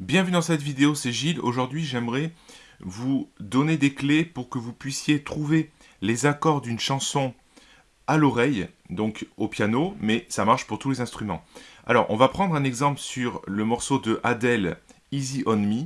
Bienvenue dans cette vidéo, c'est Gilles. Aujourd'hui, j'aimerais vous donner des clés pour que vous puissiez trouver les accords d'une chanson à l'oreille, donc au piano, mais ça marche pour tous les instruments. Alors, on va prendre un exemple sur le morceau de Adele, Easy On Me.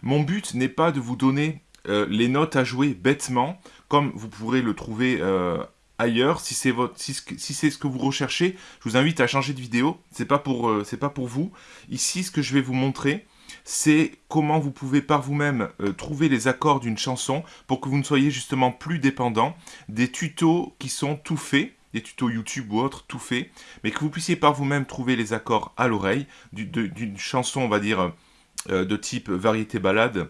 Mon but n'est pas de vous donner euh, les notes à jouer bêtement, comme vous pourrez le trouver euh, ailleurs. Si c'est ce que vous recherchez, je vous invite à changer de vidéo. C'est pas euh, pas pour vous. Ici, ce que je vais vous montrer, c'est comment vous pouvez par vous-même euh, trouver les accords d'une chanson pour que vous ne soyez justement plus dépendant des tutos qui sont tout faits des tutos YouTube ou autres, tout faits, mais que vous puissiez par vous-même trouver les accords à l'oreille d'une chanson, on va dire, euh, de type variété balade,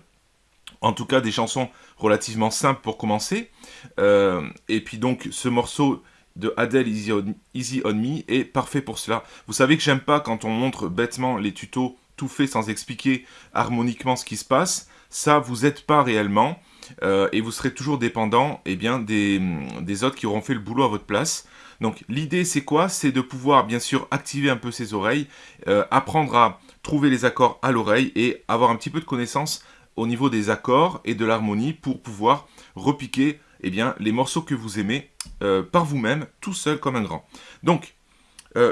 en tout cas des chansons relativement simples pour commencer. Euh, et puis donc ce morceau de Adele Easy on, Me est parfait pour cela. Vous savez que j'aime pas quand on montre bêtement les tutos fait sans expliquer harmoniquement ce qui se passe. Ça vous aide pas réellement euh, et vous serez toujours dépendant eh bien, des, des autres qui auront fait le boulot à votre place. Donc l'idée c'est quoi? C'est de pouvoir bien sûr activer un peu ses oreilles, euh, apprendre à trouver les accords à l'oreille et avoir un petit peu de connaissance au niveau des accords et de l'harmonie pour pouvoir repiquer eh bien, les morceaux que vous aimez euh, par vous-même, tout seul comme un grand. Donc,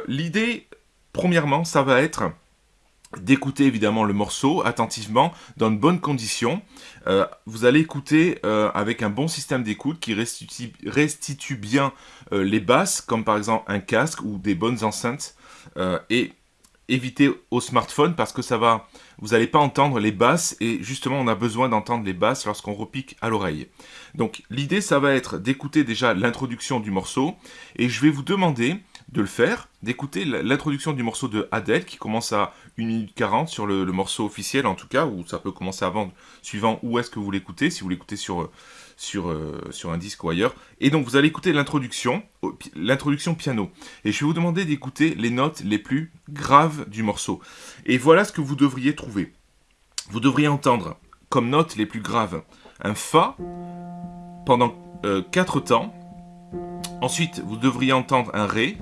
l'idée, premièrement, ça va être d'écouter évidemment le morceau attentivement, dans de bonnes conditions. Euh, vous allez écouter avec un bon système d'écoute qui restitue, bien les basses, comme par exemple un casque ou des bonnes enceintes. et éviter au smartphone parce que ça va, vous n'allez pas entendre les basses et justement on a besoin d'entendre les basses lorsqu'on repique à l'oreille. Donc l'idée ça va être d'écouter déjà l'introduction du morceau et je vais vous demander de le faire, d'écouter l'introduction du morceau de Adele qui commence à 1 minute 40 sur le, morceau officiel en tout cas, ou ça peut commencer avant, suivant où est-ce que vous l'écoutez, si vous l'écoutez sur, sur, euh, sur un disque ou ailleurs. Et donc vous allez écouter l'introduction, l'introduction piano. Et je vais vous demander d'écouter les notes les plus graves du morceau. Et voilà ce que vous devriez trouver. Vous devriez entendre comme notes les plus graves un Fa pendant 4 euh, temps. Ensuite, vous devriez entendre un Ré.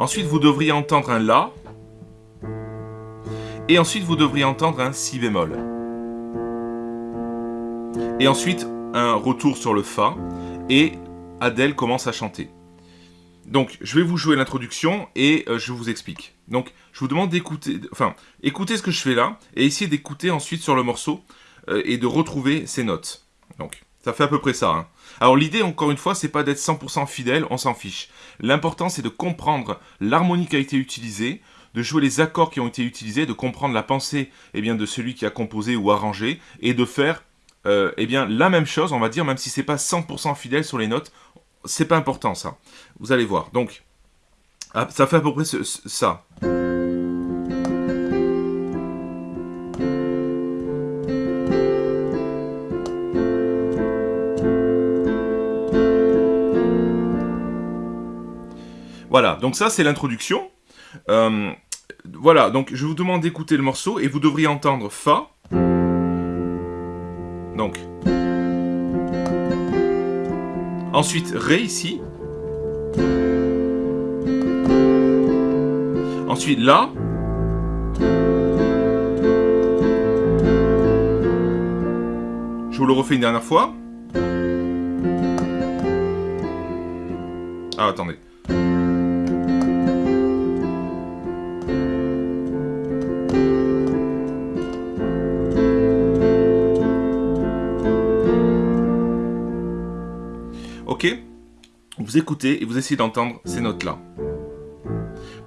Ensuite, vous devriez entendre un La. Et ensuite, vous devriez entendre un Si bémol. Et ensuite, un retour sur le Fa. Et Adèle commence à chanter. Donc, je vais vous jouer l'introduction et euh, je vous explique. Donc, je vous demande d'écouter, enfin, écoutez ce que je fais là et essayez d'écouter ensuite sur le morceau euh, et de retrouver ces notes. Donc, ça fait à peu près ça. Hein. Alors l'idée, encore une fois, c'est pas d'être 100% fidèle, on s'en fiche. L'important, c'est de comprendre l'harmonie qui a été utilisée, de jouer les accords qui ont été utilisés, de comprendre la pensée eh bien, de celui qui a composé ou arrangé, et de faire euh, eh bien, la même chose, on va dire, même si c'est pas 100% fidèle sur les notes, c'est pas important ça. Vous allez voir. Donc, ah, ça fait à peu près ça. Voilà, donc ça c'est l'introduction. Euh, voilà, donc je vous demande d'écouter le morceau et vous devriez entendre Fa. Donc. Ensuite, Ré ici. Ensuite, La. Je vous le refais une dernière fois. Ah, attendez. Vous écoutez et vous essayez d'entendre ces notes-là.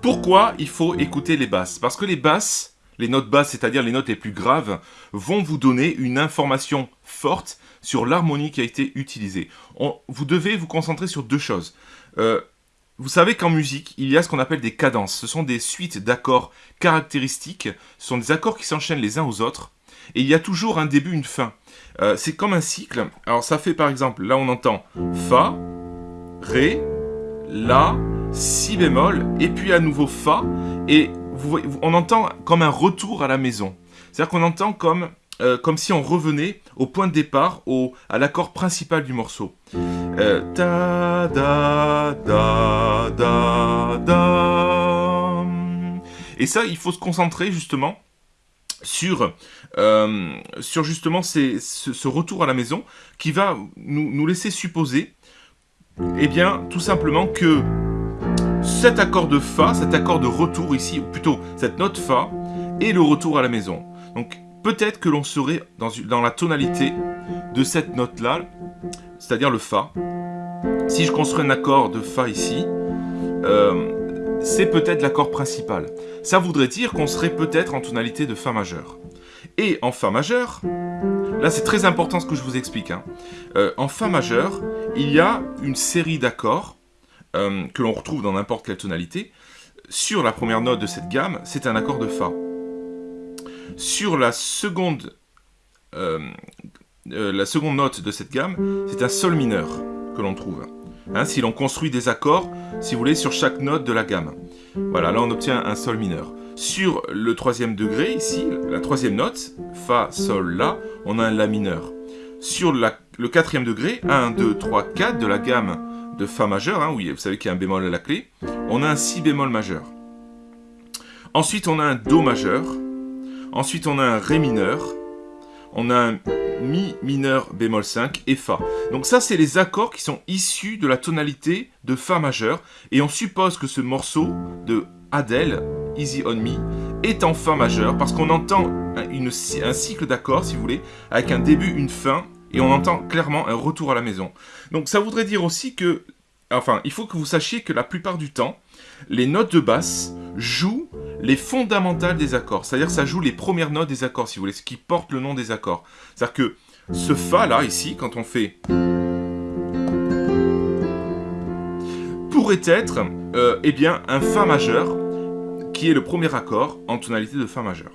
Pourquoi il faut écouter les basses? Parce que les basses, les notes basses, c'est-à-dire les notes les plus graves, vont vous donner une information forte sur l'harmonie qui a été utilisée. vous devez vous concentrer sur deux choses. Euh, vous savez qu'en musique, il y a ce qu'on appelle des cadences. Ce sont des suites d'accords caractéristiques. Ce sont des accords qui s'enchaînent les uns aux autres. Et il y a toujours un début, une fin. Euh, c'est comme un cycle. Alors ça fait par exemple, là on entend Fa, Ré, La, Si bémol, et puis à nouveau Fa, et on entend comme un retour à la maison. C'est-à-dire qu'on entend comme, euh, comme si on revenait au point de départ, au, à l'accord principal du morceau. Euh, da, da, da, da, da. Et ça, il faut se concentrer justement sur, euh, sur justement ce, retour à la maison qui va nous, nous laisser supposer, eh bien, tout simplement que cet accord de Fa, cet accord de retour ici, ou plutôt cette note Fa, est le retour à la maison. Donc peut-être que l'on serait dans, dans la tonalité de cette note-là, c'est-à-dire le Fa. Si je construis un accord de Fa ici, euh, c'est peut-être l'accord principal. Ça voudrait dire qu'on serait peut-être en tonalité de Fa majeur. Et en Fa majeur, là c'est très important ce que je vous explique, hein. euh, en Fa majeur, il y a une série d'accords euh, que l'on retrouve dans n'importe quelle tonalité. Sur la première note de cette gamme, c'est un accord de Fa. Sur la seconde, la seconde note de cette gamme, c'est un Sol mineur que l'on trouve. Hein, si l'on construit des accords, si vous voulez, sur chaque note de la gamme. Voilà, là on obtient un Sol mineur. Sur le troisième degré, ici, la troisième note, Fa, Sol, La, on a un La mineur. Sur le quatrième degré, 1, 2, 3, 4 de la gamme de Fa majeur, hein, vous savez qu'il y a un bémol à la clé, on a un Si bémol majeur. Ensuite, on a un Do majeur. Ensuite, on a un Ré mineur. On a un Mi mineur bémol 5 et Fa. Donc ça, c'est les accords qui sont issus de la tonalité de Fa majeur. Et on suppose que ce morceau de Adele, Easy on Me, est en Fa majeur parce qu'on entend un cycle d'accords, si vous voulez, avec un début, une fin, et on entend clairement un retour à la maison. Donc ça voudrait dire aussi que, enfin, il faut que vous sachiez que la plupart du temps, les notes de basse jouent les fondamentales des accords. C'est-à-dire que ça joue les premières notes des accords, si vous voulez, ce qui porte le nom des accords. C'est-à-dire que ce Fa là, ici, quand on fait... pourrait être euh, eh bien, un Fa majeur, qui est le premier accord en tonalité de Fa majeur.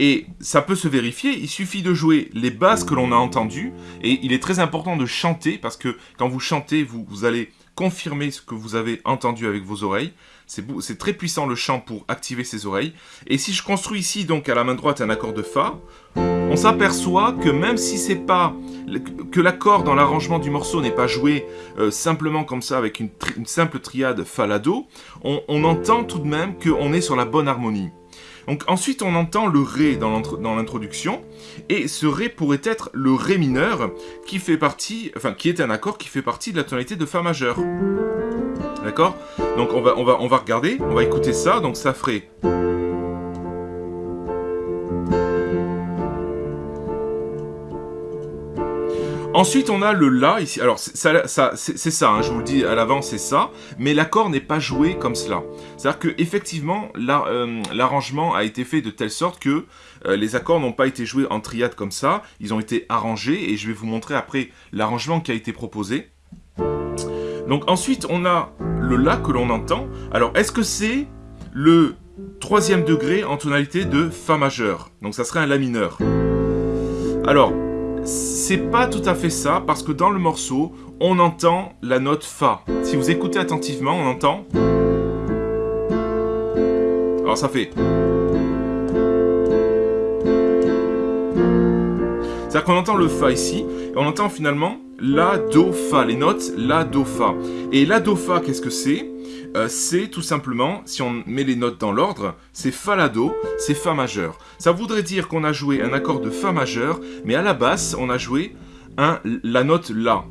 Et ça peut se vérifier, il suffit de jouer les basses que l'on a entendues, et il est très important de chanter, parce que quand vous chantez, vous, vous allez confirmer ce que vous avez entendu avec vos oreilles. C'est très puissant le chant pour activer ses oreilles. Et si je construis ici donc à la main droite un accord de Fa, on s'aperçoit que même si c'est pas que l'accord dans l'arrangement du morceau n'est pas joué euh, simplement comme ça avec une, simple triade Fa-La-Do, on, on entend tout de même qu'on est sur la bonne harmonie. Donc ensuite on entend le Ré dans l'introduction, et ce Ré pourrait être le Ré mineur, qui fait partie, enfin qui est un accord qui fait partie de la tonalité de Fa majeur. D'accord? Donc on va, on, va, on va regarder, on va écouter ça, donc ça ferait... Ensuite, on a le La ici. Alors, c'est ça, hein, je vous le dis à l'avance, c'est ça. Mais l'accord n'est pas joué comme cela. C'est-à-dire que effectivement, euh, l'arrangement a été fait de telle sorte que euh, les accords n'ont pas été joués en triade comme ça. Ils ont été arrangés et je vais vous montrer après l'arrangement qui a été proposé. Donc ensuite, on a le La que l'on entend. Alors, est-ce que c'est le troisième degré en tonalité de Fa majeur? Donc ça serait un La mineur. Alors, c'est pas tout à fait ça, parce que dans le morceau, on entend la note Fa. Si vous écoutez attentivement, on entend... Alors ça fait... C'est-à-dire qu'on entend le Fa ici, et on entend finalement La, Do, Fa, les notes La, Do, Fa. Et La, Do, Fa, qu'est-ce que c'est? Euh, c'est tout simplement, si on met les notes dans l'ordre, c'est Fa La Do, c'est Fa majeur. Ça voudrait dire qu'on a joué un accord de Fa majeur, mais à la basse, on a joué un, la note La.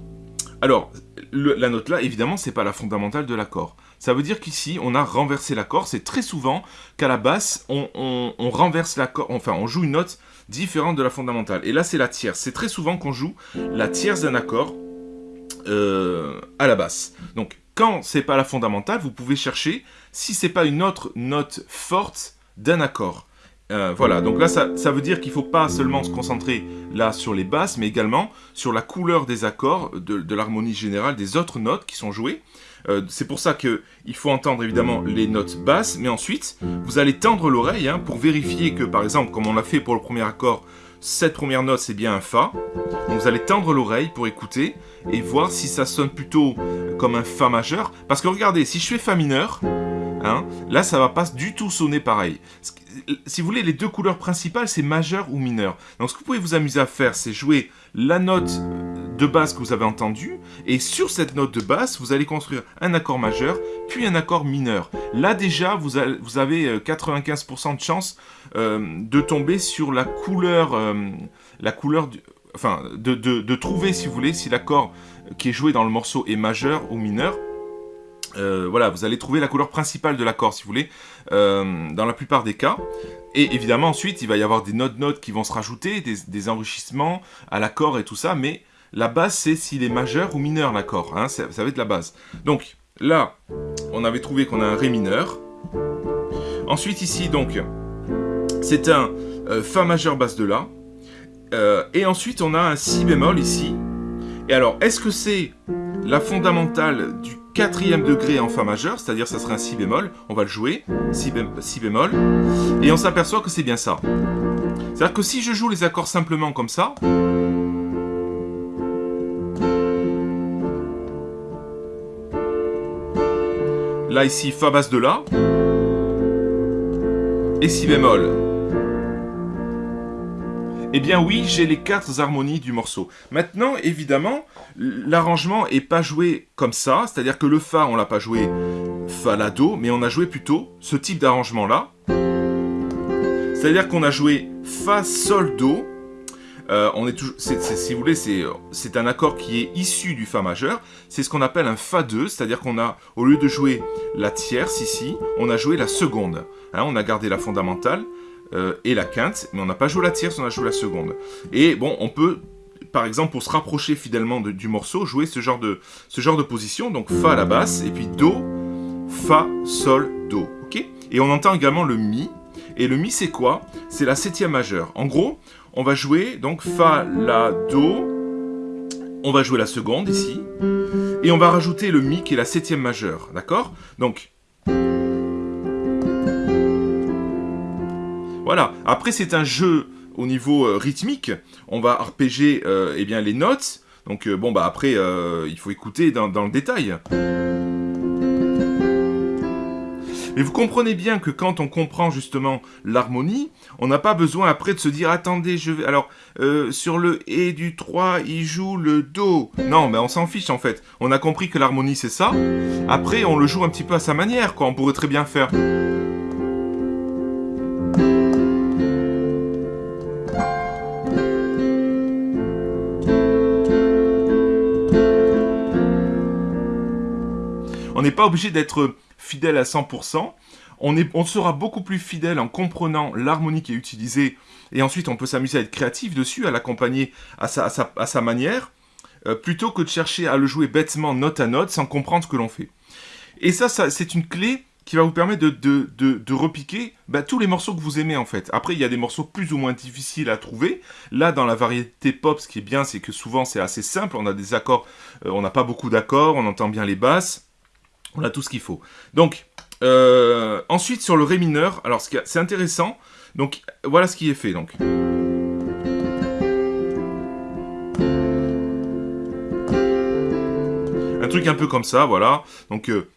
Alors, la note La, évidemment, c'est pas la fondamentale de l'accord. Ça veut dire qu'ici, on a renversé l'accord. C'est très souvent qu'à la basse, on, renverse l'accord, enfin, on joue une note différente de la fondamentale. Et là, c'est la tierce. C'est très souvent qu'on joue la tierce d'un accord euh, à la basse. Donc, quand c'est pas la fondamentale, vous pouvez chercher si c'est pas une autre note forte d'un accord. Euh, voilà, donc là, ça, veut dire qu'il ne faut pas seulement se concentrer là sur les basses, mais également sur la couleur des accords, de, l'harmonie générale des autres notes qui sont jouées. Euh, c'est pour ça qu'il faut entendre évidemment les notes basses, mais ensuite, vous allez tendre l'oreille hein, pour vérifier que, par exemple, comme on l'a fait pour le premier accord, cette première note, c'est bien un Fa. Donc vous allez tendre l'oreille pour écouter et voir si ça sonne plutôt comme un Fa majeur. Parce que regardez, si je fais Fa mineur, hein, là, ça va pas du tout sonner pareil. Si vous voulez, les deux couleurs principales, c'est majeur ou mineur. Donc ce que vous pouvez vous amuser à faire, c'est jouer la note de basse que vous avez entendue, et sur cette note de basse, vous allez construire un accord majeur, puis un accord mineur. Là déjà, vous avez 95% de chance de tomber sur la couleur, la couleur enfin, de, trouver, si vous voulez, si l'accord qui est joué dans le morceau est majeur ou mineur. Euh, voilà, vous allez trouver la couleur principale de l'accord, si vous voulez, euh, dans la plupart des cas. Et évidemment, ensuite, il va y avoir des notes-notes qui vont se rajouter, des, enrichissements à l'accord et tout ça, mais la base, c'est s'il est majeur ou mineur, l'accord. Hein, ça, va être la base. Donc, là, on avait trouvé qu'on a un Ré mineur. Ensuite, ici, donc, c'est un euh, Fa majeur basse de La. et ensuite, on a un Si bémol ici. Et alors, est-ce que c'est la fondamentale du quatrième degré en Fa majeur, c'est-à-dire ça serait un Si bémol, on va le jouer, si, bémol, et on s'aperçoit que c'est bien ça. C'est-à-dire que si je joue les accords simplement comme ça, là ici Fa basse de La, et Si bémol, eh bien oui, j'ai les quatre harmonies du morceau. Maintenant, évidemment, l'arrangement est pas joué comme ça, c'est-à-dire que le Fa, on l'a pas joué Fa, La, Do, mais on a joué plutôt ce type d'arrangement-là. C'est-à-dire qu'on a joué Fa, Sol, Do. Euh, on est si vous voulez, c'est un accord qui est issu du Fa majeur. C'est ce qu'on appelle un Fa 2, c'est-à-dire qu'on a, au lieu de jouer la tierce ici, on a joué la seconde. Hein, on a gardé la fondamentale. Euh, et la quinte, mais on n'a pas joué la tierce, on a joué la seconde. Et bon, on peut, par exemple, pour se rapprocher fidèlement du morceau, jouer ce genre, de, ce genre de position, donc Fa à la basse, et puis Do, Fa, Sol, Do, Et on entend également le Mi, et le Mi c'est quoi? C'est la septième majeure. En gros, on va jouer donc Fa, La, Do, on va jouer la seconde ici, et on va rajouter le Mi qui est la septième majeure, d'accord? Donc, Voilà. Après, c'est un jeu au niveau euh, rythmique. On va arpéger euh, eh bien, les notes. Donc, euh, bon, bah après, il faut écouter dans, le détail. Mais vous comprenez bien que quand on comprend justement l'harmonie, on n'a pas besoin après de se dire attendez, je vais. Alors, sur le Et du 3, il joue le Do. Non, mais on s'en fiche en fait. On a compris que l'harmonie c'est ça. Après, on le joue un petit peu à sa manière, quoi. On pourrait très bien faire. N'est pas obligé d'être fidèle à 100%. On, on sera beaucoup plus fidèle en comprenant l'harmonie qui est utilisée. Et ensuite, on peut s'amuser à être créatif dessus, à l'accompagner à sa, manière, euh, plutôt que de chercher à le jouer bêtement note à note sans comprendre ce que l'on fait. Et ça, c'est une clé qui va vous permettre de, repiquer bah, tous les morceaux que vous aimez en fait. Après, il y a des morceaux plus ou moins difficiles à trouver. Là, dans la variété pop, ce qui est bien, c'est que souvent c'est assez simple. On a des accords, euh, on n'a pas beaucoup d'accords, on entend bien les basses. On a tout ce qu'il faut. Donc, euh, ensuite sur le Ré mineur, alors c'est intéressant. Donc, voilà ce qui est fait. Donc. Un truc un peu comme ça, voilà. Donc, euh,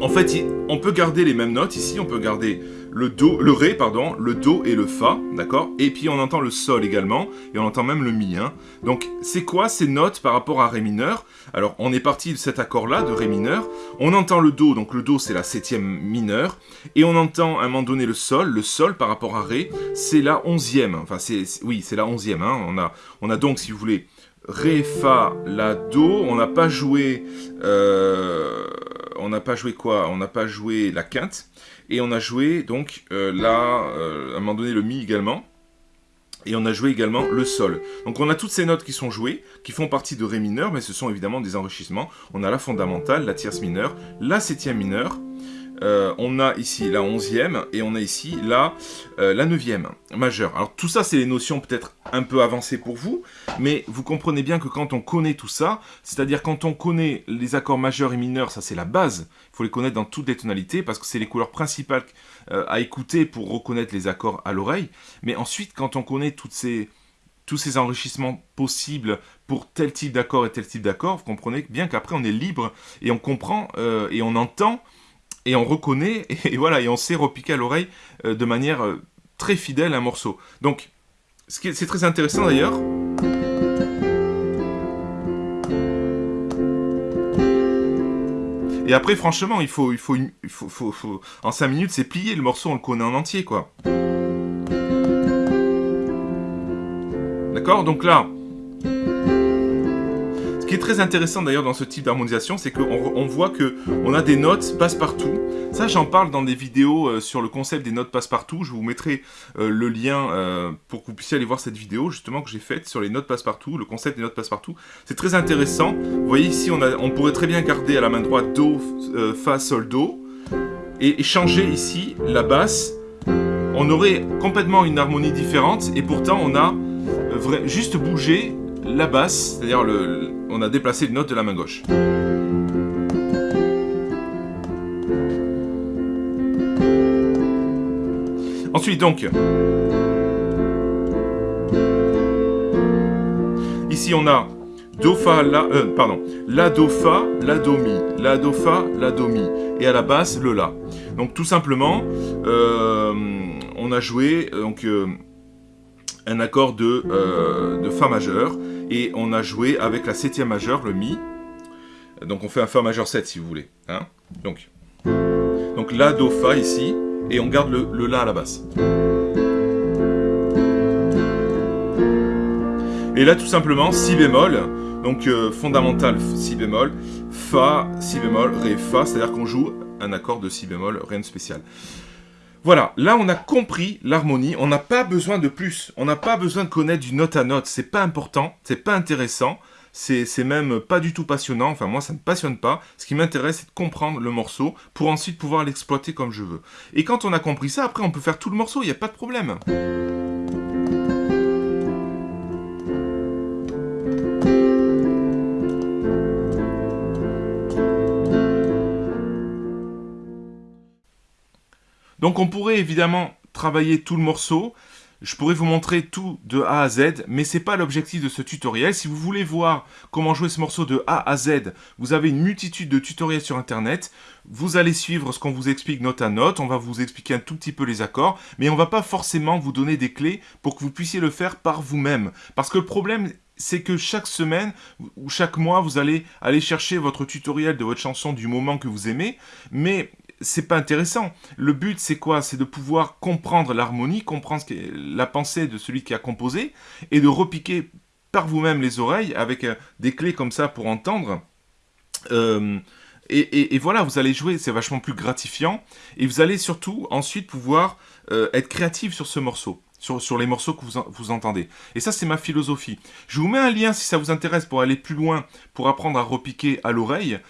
en fait, on peut garder les mêmes notes ici. On peut garder le do, le ré, pardon, le do et le fa, d'accord? Et puis on entend le sol également, et on entend même le mi. Hein. Donc c'est quoi ces notes par rapport à ré mineur? Alors on est parti de cet accord-là, de ré mineur. On entend le do, donc le do c'est la septième mineure, et on entend à un moment donné le sol. Le sol par rapport à ré, c'est la onzième. Enfin c'est, oui, c'est la onzième. Hein. On a, on a donc, si vous voulez, ré, fa, la, do. On n'a pas joué, euh, on n'a pas joué quoi? On n'a pas joué la quinte. Et on a joué donc euh, là, euh, à un moment donné, le Mi également. Et on a joué également le Sol. Donc on a toutes ces notes qui sont jouées, qui font partie de Ré mineur, mais ce sont évidemment des enrichissements. On a la fondamentale, la tierce mineure, la septième mineure, euh, on a ici la onzième et on a ici la, euh, la neuvième majeure. Alors tout ça, c'est les notions peut-être un peu avancées pour vous, mais vous comprenez bien que quand on connaît tout ça, c'est-à-dire quand on connaît les accords majeurs et mineurs, ça c'est la base, il faut les connaître dans toutes les tonalités parce que c'est les couleurs principales euh, à écouter pour reconnaître les accords à l'oreille. Mais ensuite, quand on connaît ces tous ces enrichissements possibles pour tel type d'accord et tel type d'accord, vous comprenez bien qu'après on est libre et on comprend et on entend et on reconnaît, et, voilà, et on sait repiquer à l'oreille euh, de manière euh, très fidèle un morceau. Donc, c'est très intéressant d'ailleurs. Et après, franchement, il faut, il faut, en 5 minutes, c'est plié, le morceau, on le connaît en entier, quoi. D'accord? Donc là, ce qui est très intéressant d'ailleurs dans ce type d'harmonisation, c'est qu'on voit que on a des notes passe-partout. Ça, j'en parle dans des vidéos euh, sur le concept des notes passe-partout. Je vous mettrai euh, le lien euh, pour que vous puissiez aller voir cette vidéo justement que j'ai faite sur les notes passe-partout, le concept des notes passe-partout. C'est très intéressant. Vous voyez ici, on, pourrait très bien garder à la main droite Do, Fa, Sol, Do et changer ici la basse. On aurait complètement une harmonie différente et pourtant on a juste bougé la basse, c'est-à-dire le, on a déplacé une note de la main gauche. Ensuite donc, ici on a Do, Fa, La, euh, pardon, La, Do, Fa, La, Do, Mi, La, Do, Fa, La, Do, Mi, et à la basse, le La. Donc tout simplement, euh, on a joué donc, euh, un accord de, de Fa majeur, et on a joué avec la septième majeure, le Mi. Donc on fait un Fa majeur 7 si vous voulez. Hein donc, donc La, Do, Fa ici, et on garde le, La à la basse. Et là tout simplement, Si bémol, donc euh, fondamental Si bémol, Fa, Si bémol, Ré, Fa, c'est-à-dire qu'on joue un accord de Si bémol, rien de spécial. Voilà, là on a compris l'harmonie, on n'a pas besoin de plus, on n'a pas besoin de connaître du note à note, c'est pas important, c'est pas intéressant, c'est même pas du tout passionnant, enfin moi ça ne me passionne pas, ce qui m'intéresse c'est de comprendre le morceau pour ensuite pouvoir l'exploiter comme je veux. Et quand on a compris ça, après on peut faire tout le morceau, il n'y a pas de problème. Donc on pourrait évidemment travailler tout le morceau, je pourrais vous montrer tout de A à Z, mais ce n'est pas l'objectif de ce tutoriel. Si vous voulez voir comment jouer ce morceau de A à Z, vous avez une multitude de tutoriels sur Internet. Vous allez suivre ce qu'on vous explique note à note, on va vous expliquer un tout petit peu les accords, mais on ne va pas forcément vous donner des clés pour que vous puissiez le faire par vous-même. Parce que le problème, c'est que chaque semaine ou chaque mois, vous allez aller chercher votre tutoriel de votre chanson du moment que vous aimez, mais c'est pas intéressant. Le but, c'est quoi? C'est de pouvoir comprendre l'harmonie, comprendre la pensée de celui qui a composé, et de repiquer par vous-même les oreilles avec euh, des clés comme ça pour entendre. Euh, et, voilà, vous allez jouer, c'est vachement plus gratifiant. Et vous allez surtout ensuite pouvoir euh, être créatif sur ce morceau. Sur, les morceaux que vous entendez. Et ça, c'est ma philosophie. Je vous mets un lien si ça vous intéresse pour aller plus loin, pour apprendre à repiquer à l'oreille.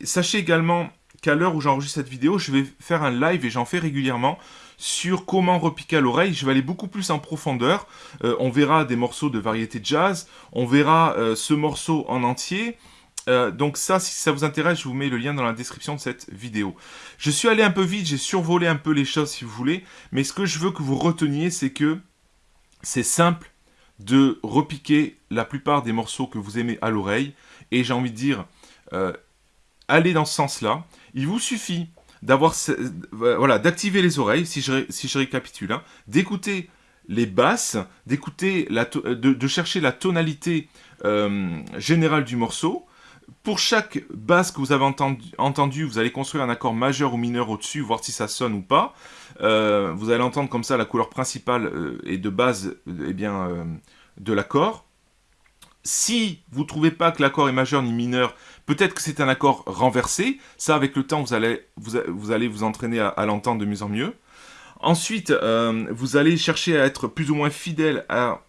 sachez également qu'à l'heure où j'enregistre cette vidéo, je vais faire un live, et j'en fais régulièrement, sur comment repiquer à l'oreille. Je vais aller beaucoup plus en profondeur. Euh, on verra des morceaux de variété jazz, on verra euh, ce morceau en entier. Euh, donc ça, si ça vous intéresse, je vous mets le lien dans la description de cette vidéo. Je suis allé un peu vite, j'ai survolé un peu les choses si vous voulez, mais ce que je veux que vous reteniez, c'est que c'est simple de repiquer la plupart des morceaux que vous aimez à l'oreille, et j'ai envie de dire, allez dans ce sens-là. Il vous suffit voilà, d'activer les oreilles, si je, récapitule, hein, d'écouter les basses, d'écouter, de, chercher la tonalité euh, générale du morceau. Pour chaque basse que vous avez entendu, vous allez construire un accord majeur ou mineur au-dessus, voir si ça sonne ou pas. Euh, vous allez entendre comme ça la couleur principale euh, et de base eh bien, de l'accord. Si vous ne trouvez pas que l'accord est majeur ni mineur, peut-être que c'est un accord renversé. Ça, avec le temps, vous allez vous, entraîner à, l'entendre de mieux en mieux. Ensuite, euh, vous allez chercher à être plus ou moins fidèle à,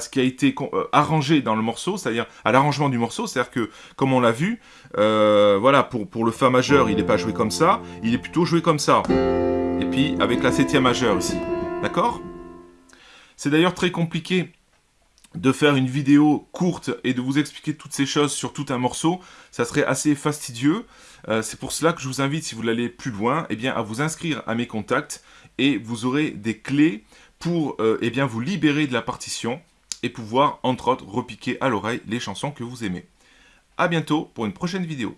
ce qui a été euh, arrangé dans le morceau, c'est-à-dire à, l'arrangement du morceau. C'est-à-dire que, comme on l'a vu, euh, voilà, pour, pour le Fa majeur, il n'est pas joué comme ça, il est plutôt joué comme ça. Et puis, avec la septième majeure ici. D'accord? C'est d'ailleurs très compliqué de faire une vidéo courte et de vous expliquer toutes ces choses sur tout un morceau, ça serait assez fastidieux. Euh, c'est pour cela que je vous invite, si vous aller plus loin, eh à vous inscrire à mes contacts et vous aurez des clés pour euh, eh vous libérer de la partition et pouvoir, entre autres, repiquer à l'oreille les chansons que vous aimez. A bientôt pour une prochaine vidéo.